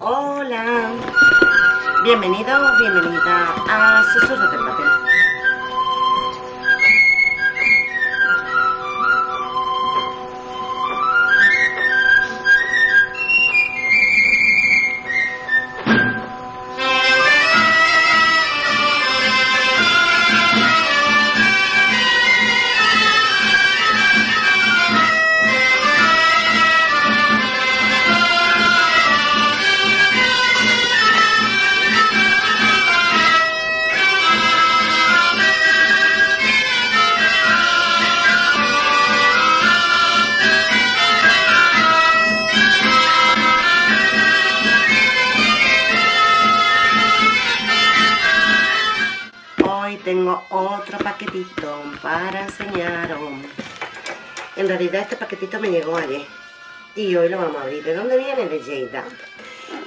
Hola, bienvenido, bienvenida a Susurro del Papel. Paquetito para enseñaros. En realidad este paquetito me llegó ayer y hoy lo vamos a abrir. ¿De dónde viene? De Lleida.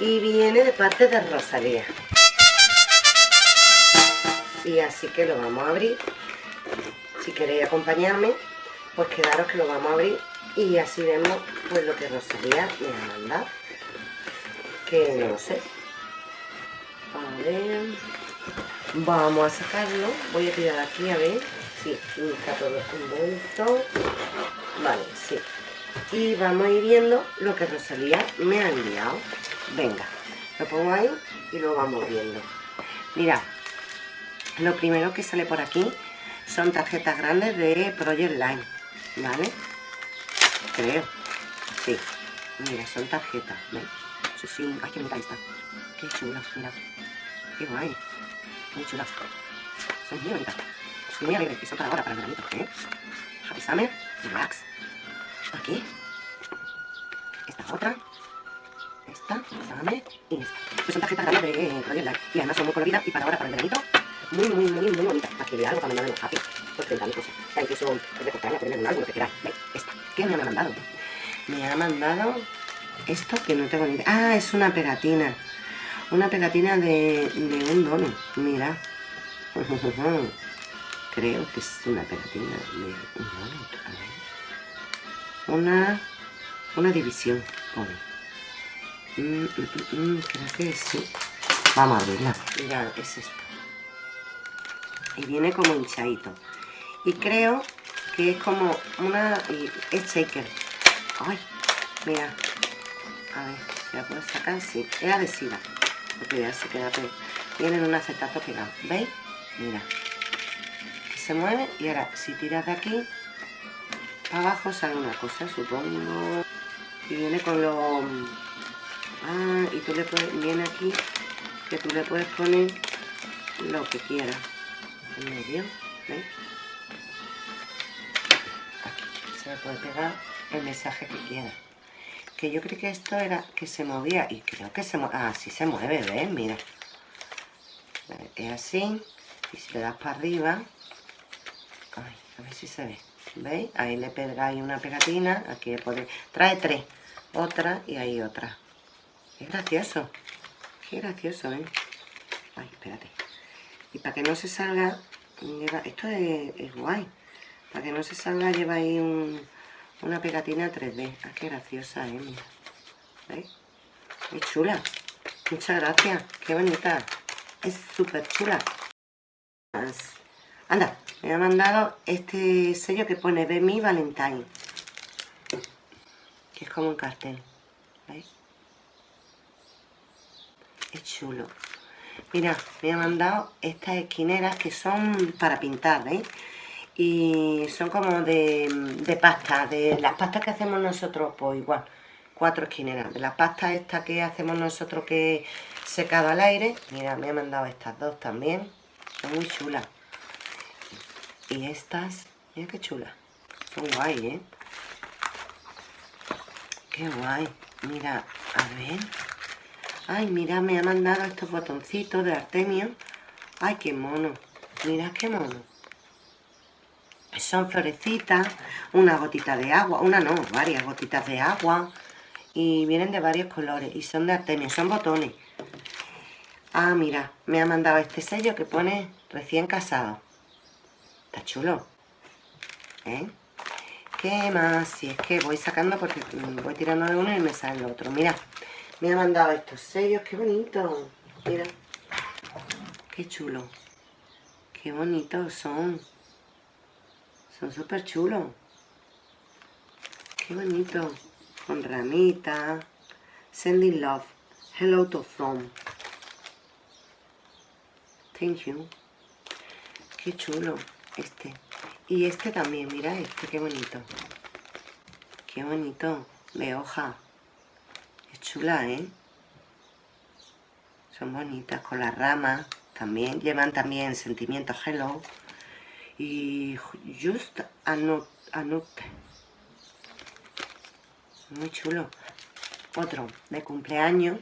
Y viene de parte de Rosalía. Y así que lo vamos a abrir. Si queréis acompañarme, pues quedaros que lo vamos a abrir y así vemos pues lo que Rosalía me ha mandado. Que no sé. A ver... Vamos a sacarlo. Voy a tirar aquí a ver. Sí, está todo envuelto. Vale, sí. Y vamos a ir viendo lo que Rosalía me ha enviado. Venga, lo pongo ahí y lo vamos viendo. Mira, lo primero que sale por aquí son tarjetas grandes de Project Line. ¿Vale? Creo. Sí. Mira, son tarjetas. Sí, sí. Ay, qué bonita. Qué chula, mira. Qué guay. Muy chula. Son muy bonitas. Y muy alegres. Y son para ahora, para el veranito. ¿eh? Happy Summer. Relax. Aquí. Esta otra. Esta. Summer. Y esta. Que son tarjetas grandes de eh, Project Light. Y además son muy coloridas. Y para ahora, para el veranito. Muy, muy, muy, muy bonitas. Que vea algo para mandar en Happy. Pues 30 mil cosas. Sea, incluso recortarla, ponerle un álbum, lo que queráis. ¿Veis? Esta. ¿Qué me ha mandado? Me ha mandado esto que no tengo ni idea. Ah, es una pegatina. Una pegatina de, un dono. Mira. Creo que es una pegatina de un donut. A ver. Una, una división. Mm, mm, mm, creo que sí. Vamos a abrirla. Mira, es esto. Y viene como hinchadito. Y creo que es como una... Es shaker. Ay, mira. A ver, la puedo sacar. Sí, es adhesiva porque ya se queda todo. Tienen un acetato pegado, ¿veis? Mira, se mueve y ahora si tiras de aquí para abajo sale una cosa, supongo. Y viene con los... Ah, y tú le puedes, viene aquí que tú le puedes poner lo que quieras en medio, ¿veis? Aquí se le puede pegar el mensaje que quieras que yo creí que esto era que se movía y creo que se mueve, ah, sí se mueve, ¿ves? Mira, es así y si le das para arriba ay, a ver si se ve ¿veis? ahí le pegáis una pegatina aquí podéis, trae tres otra y ahí otra es gracioso qué gracioso, ¿eh? ay, espérate y para que no se salga esto es, es guay para que no se salga lleva ahí un una pegatina 3D. Ah, qué graciosa, ¿eh? Mira. ¿Veis? Es chula. Muchas gracias. Qué bonita. Es súper chula. Anda, me ha mandado este sello que pone Be mi Valentine. Que es como un cartel. ¿Veis? Es chulo. Mira, me ha mandado estas esquineras que son para pintar, ¿veis? Y son como de, pasta, de las pastas que hacemos nosotros, pues igual, cuatro esquineras, de la pasta esta que hacemos nosotros que secado al aire, mira, me ha mandado estas dos también, son muy chulas, y estas, mira qué chulas, son guay, ¿eh? Qué guay, mira, a ver, ay, mira, me ha mandado estos botoncitos de Artemio, ay, qué mono, mira qué mono, son florecitas, una gotita de agua, una no, varias gotitas de agua y vienen de varios colores y son de Artemio, son botones. Ah, mira, me ha mandado este sello que pone recién casado. Está chulo. ¿Eh? ¿Qué más? Si es que voy sacando porque voy tirando de uno y me sale el otro. Mira, Me ha mandado estos sellos, qué bonito. Mira. Qué chulo. Qué bonitos son. Son súper chulos. Qué bonito. Con ramita. Sending love. Hello to from. Thank you. Qué chulo este. Y este también, mira este, qué bonito. Qué bonito. De hoja. Es chula, ¿eh? Son bonitas con las ramas. También llevan también sentimientos hello. Y just anote. Muy chulo. Otro de cumpleaños.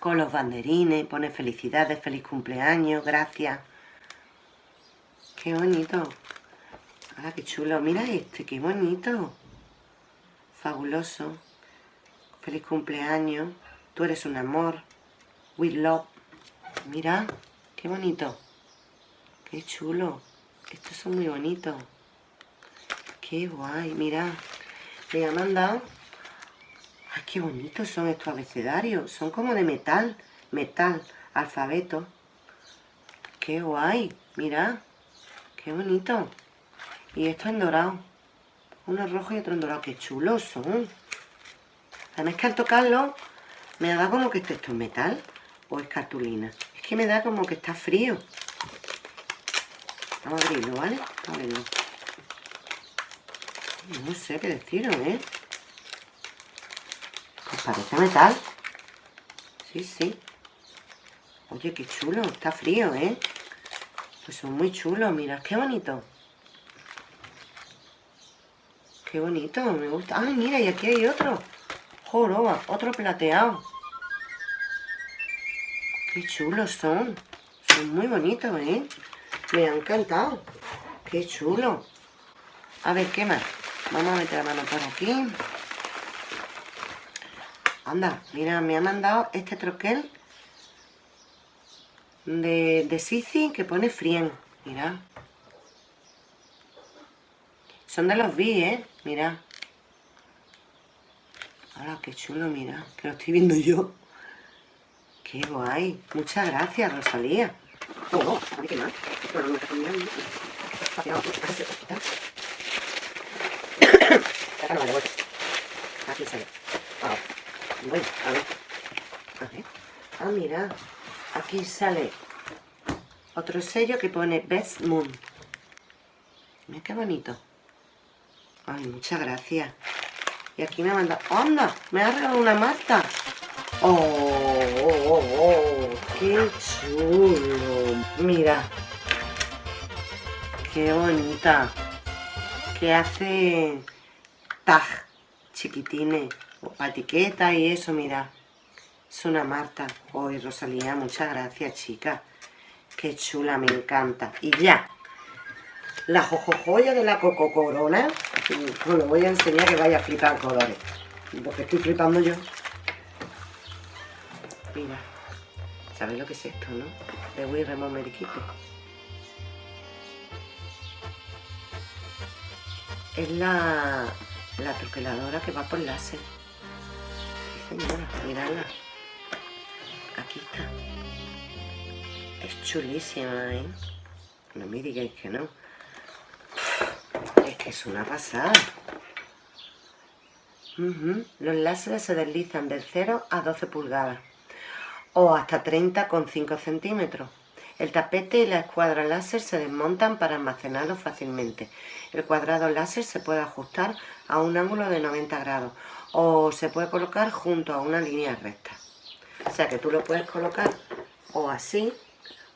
Con los banderines. Pone felicidades, feliz cumpleaños, gracias. Qué bonito. Ah, qué chulo. Mira este, qué bonito. Fabuloso. Feliz cumpleaños. Tú eres un amor. With love. Mira, qué bonito. Qué chulo. Estos son muy bonitos. Qué guay, mira. Me ha mandado... Ay, qué bonitos son estos abecedarios. Son como de metal. Metal. Alfabeto. Qué guay. Mira. Qué bonito. Y esto en dorado. Uno rojo y otro en dorado. Qué chulos son. Además que al tocarlo me da como que esto es metal o es cartulina. Es que me da como que está frío. Vamos a abrirlo, ¿vale? A abrirlo. No sé qué deciros, ¿eh? Pues parece metal. Sí, sí. Oye, qué chulo. Está frío, ¿eh? Pues son muy chulos, mira, qué bonito. Qué bonito, me gusta. ¡Ay, mira! Y aquí hay otro. Joroba, otro plateado. Qué chulos son. Son muy bonitos, ¿eh? Me han encantado. Qué chulo. A ver, ¿qué más? Vamos a meter la mano por aquí. Anda, mira, me ha mandado este troquel de, de Sisi que pone Frien. Mira. Son de los B, ¿eh? Mira. Ahora, qué chulo, mira. Que lo estoy viendo yo. Qué guay. Muchas gracias, Rosalía. Oh, oh, a ver qué más. Aquí sale. Bueno, a ver. A ver. Ah, mira. Aquí sale otro sello que pone Best Moon. Mira qué bonito. Ay, muchas gracias. Y aquí me ha mandado... ¡Anda! Me ha regalado una Marta. ¡Oh, oh, oh, oh! ¡Qué chulo! Mira. ¡Qué bonita! Que hace tag chiquitines. O etiqueta y eso, mira. Es una Marta. Hoy, Rosalía, muchas gracias, chica. Qué chula, me encanta. Y ya. La jojojoya de la Coco Corona. Os lo voy a enseñar que vaya a flipar colores. Porque estoy flipando yo. Mira. ¿Sabéis lo que es esto, no? De Wii Remove Meriquito. Es la, la troqueladora que va por láser. Sí, señora, miradla. Aquí está. Es chulísima, ¿eh? No me digáis que no. Es que es una pasada. Los láseres se deslizan del 0 a 12 pulgadas o hasta 30,5 centímetros. El tapete y la escuadra láser se desmontan para almacenarlo fácilmente. El cuadrado láser se puede ajustar a un ángulo de 90 grados o se puede colocar junto a una línea recta. O sea que tú lo puedes colocar o así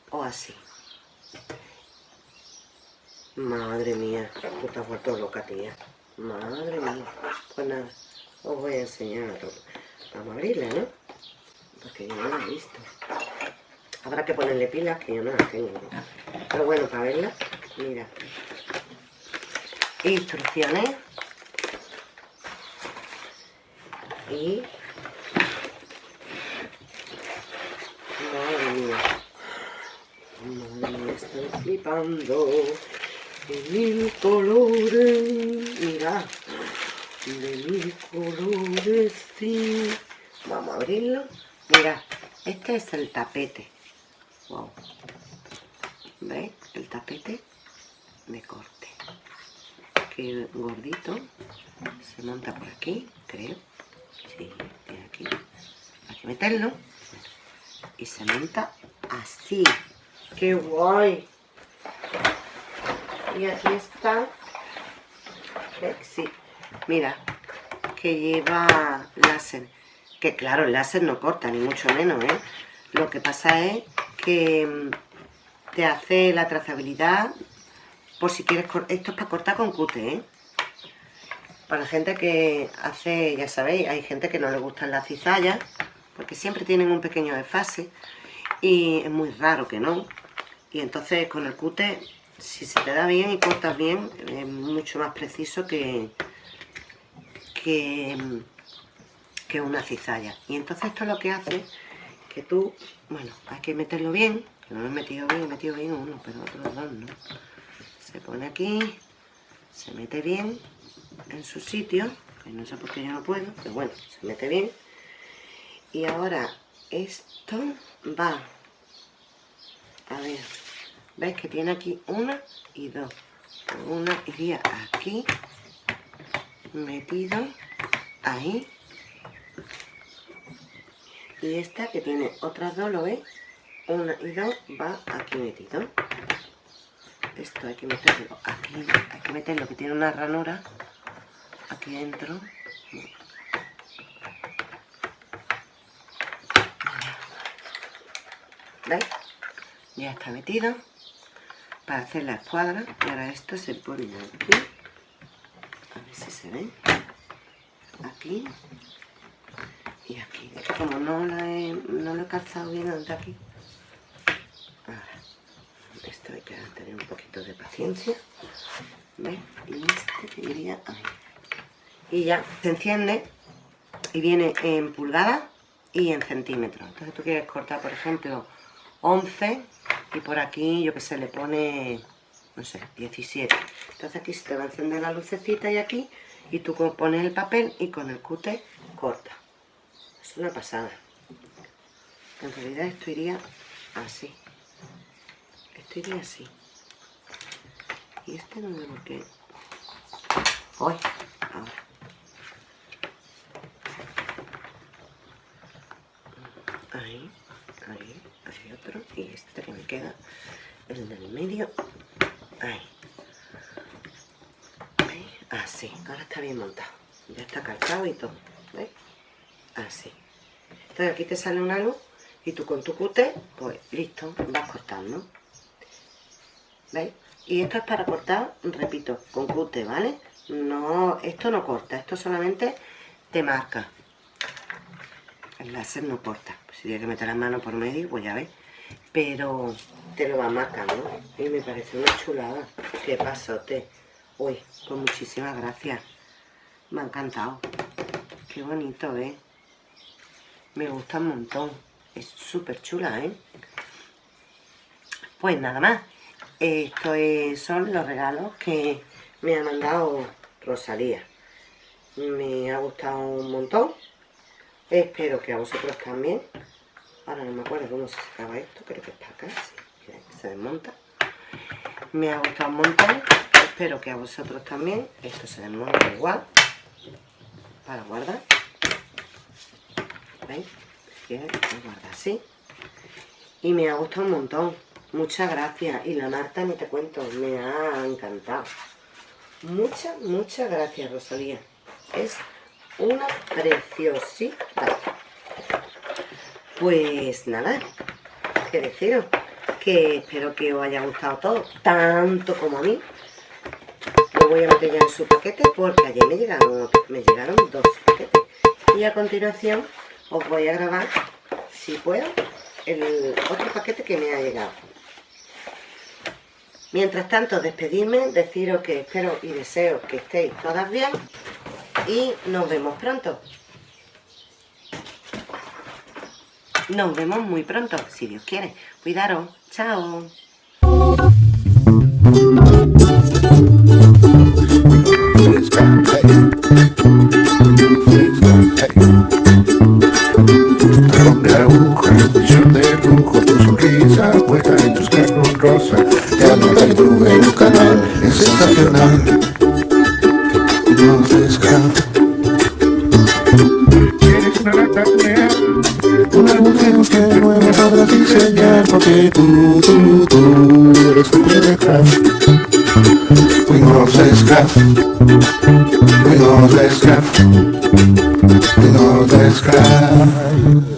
o así. Madre mía, tú te has vuelto loca, tía. Madre mía. Pues nada, os voy a enseñar. Vamos a abrirla, ¿no? Porque yo no la he visto. Habrá que ponerle pilas, que yo no las tengo. Pero bueno, para verla, mira. Instrucciones. Y Madre mía. Madre mía, estoy flipando. De mil colores. Mira. De mil colores, sí. vamos a abrirlo mira este es el tapete. Wow. ¿veis? el tapete de corte. Que gordito. Se monta por aquí creo. Sí, aquí. Hay que meterlo. Y se monta así. ¡qué guay! y aquí está. Sí, mira que lleva láser que claro, el láser no corta, ni mucho menos, ¿eh? Lo que pasa es que mm, te hace la trazabilidad por si quieres... Esto es para cortar con cute, ¿eh? Para gente que hace, ya sabéis, hay gente que no le gustan las cizallas, porque siempre tienen un pequeño desfase, y es muy raro que no. Y entonces con el cute, si se te da bien y cortas bien, es mucho más preciso que... que mm, que una cizalla. Y entonces esto es lo que hace que tú, bueno, hay que meterlo bien, que no lo he metido bien, he metido bien uno, pero otros dos no. Se pone aquí, se mete bien en su sitio, no sé por qué yo no puedo, pero bueno, se mete bien. Y ahora esto va, a ver, ¿ves que tiene aquí una y dos? Una iría aquí, metido ahí y esta que tiene otras dos, ¿lo veis? Una y dos va aquí metido. Esto hay que meterlo aquí, hay que meterlo que tiene una ranura aquí dentro. ¿Veis? Ya está metido para hacer la escuadra y ahora esto se pone aquí a ver si se ve aquí y aquí. Como no lo he, no lo he calzado bien de aquí. Ahora, esto hay que tener un poquito de paciencia. ¿Ves? Y este que iría ahí. Y ya se enciende y viene en pulgadas y en centímetros. Entonces tú quieres cortar, por ejemplo, 11 y por aquí, yo que sé, le pone, no sé, 17. Entonces aquí se te va a encender la lucecita y aquí, y tú pones el papel y con el cute corta es una pasada. En realidad esto iría así. Esto iría así. Y este no por qué. Hoy ahora. Ahí ahí hacia otro. Y este que me queda el del medio ahí así. Ahora está bien montado. Ya está calzado y todo. Así entonces aquí te sale una luz y tú con tu cute, pues listo, vas cortando. ¿veis? y esto es para cortar, repito, con cute, ¿vale? no, esto no corta, esto solamente te marca. El láser no corta. Pues si tienes que meter la mano por medio, pues ya ves. Pero te lo va marcando. Y me parece una chulada. Qué pasote. Uy, pues muchísimas gracias. Me ha encantado. Qué bonito, ¿eh? Me gusta un montón. Es súper chula, ¿eh? Pues nada más. Estos son los regalos que me ha mandado Rosalía. Me ha gustado un montón. Espero que a vosotros también. Ahora no me acuerdo cómo se sacaba esto. Creo que es para acá. Se desmonta. Me ha gustado un montón. Espero que a vosotros también. Esto se desmonta igual. Para guardar. ¿Veis? Y me ha gustado un montón. Muchas gracias. Y la Marta, ni te cuento, me ha encantado. Muchas, muchas gracias, Rosalía. Es una preciosidad. Pues nada, que deciros que espero que os haya gustado todo, tanto como a mí. Lo voy a meter ya en su paquete porque ayer me llegaron, me llegaron dos paquetes. Y a continuación os voy a grabar, si puedo, el otro paquete que me ha llegado. Mientras tanto, despedirme, deciros que espero y deseo que estéis todas bien y nos vemos pronto. Nos vemos muy pronto, si Dios quiere. Cuidaros. Chao producción de lujo, tu sonrisa puesta en tus carros rosa. Te anota el nube en un canal, es sensacional. No te Eres una rata mujer que nueva sabrás diseñar porque tú, tú, tú eres un de We know this craft. We know this craft. We know craft.